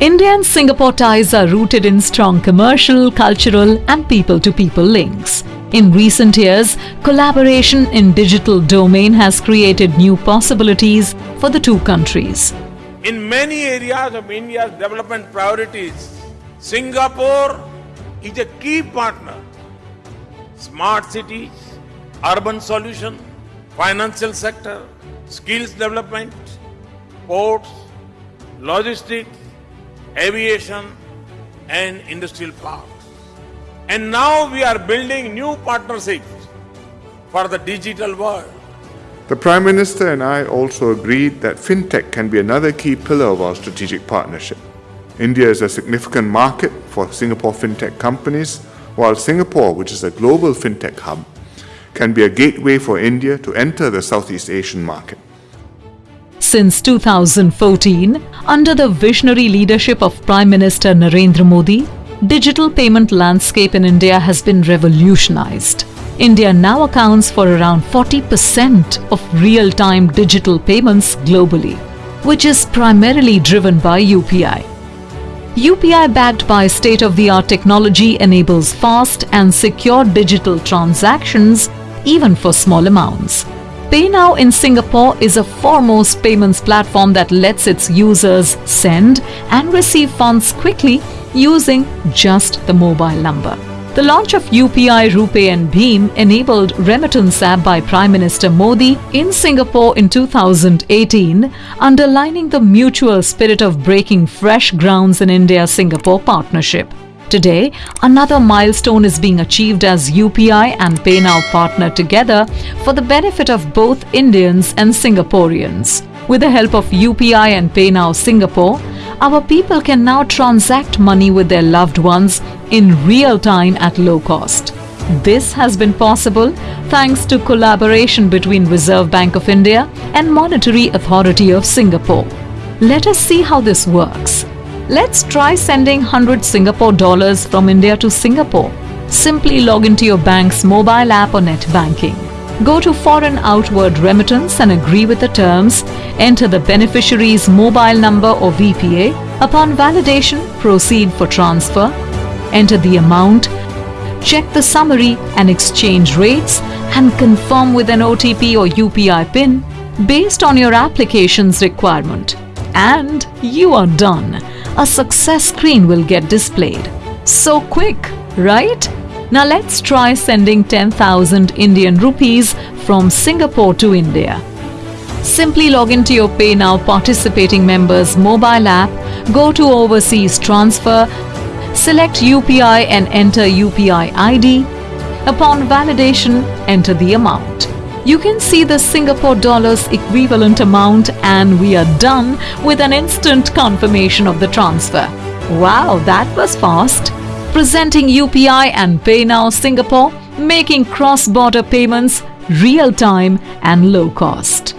India and Singapore ties are rooted in strong commercial, cultural, and people to people links. In recent years, collaboration in digital domain has created new possibilities for the two countries. In many areas of India's development priorities, Singapore is a key partner. Smart cities, urban solution, financial sector, skills development, ports, logistics, aviation, and industrial parks. And now we are building new partnerships for the digital world. The Prime Minister and I also agreed that fintech can be another key pillar of our strategic partnership. India is a significant market for Singapore fintech companies, while Singapore, which is a global fintech hub, can be a gateway for India to enter the Southeast Asian market. Since 2014, under the visionary leadership of Prime Minister Narendra Modi, digital payment landscape in India has been revolutionized. India now accounts for around 40% of real-time digital payments globally, which is primarily driven by UPI. UPI backed by state-of-the-art technology enables fast and secure digital transactions even for small amounts. PayNow in Singapore is a foremost payments platform that lets its users send and receive funds quickly using just the mobile number. The launch of UPI, RuPay and BHIM enabled remittance app by Prime Minister Modi in Singapore in 2018, underlining the mutual spirit of breaking fresh grounds in India-Singapore partnership. Today, another milestone is being achieved as UPI and PayNow partner together for the benefit of both Indians and Singaporeans. With the help of UPI and PayNow Singapore, our people can now transact money with their loved ones in real time at low cost. This has been possible thanks to collaboration between Reserve Bank of India and Monetary Authority of Singapore. Let us see how this works. Let's try sending 100 Singapore dollars from India to Singapore. Simply log into your bank's mobile app or net banking. Go to Foreign Outward Remittance and agree with the terms. Enter the beneficiary's mobile number or VPA. Upon validation, proceed for transfer. Enter the amount. Check the summary and exchange rates and confirm with an OTP or UPI PIN based on your application's requirement. And you are done a success screen will get displayed. So quick, right? Now let's try sending 10,000 Indian rupees from Singapore to India. Simply log into your PayNow participating members mobile app, go to Overseas Transfer, select UPI and enter UPI ID. Upon validation, enter the amount. You can see the Singapore dollars equivalent amount and we are done with an instant confirmation of the transfer. Wow, that was fast. Presenting UPI and PayNow Singapore, making cross-border payments real-time and low cost.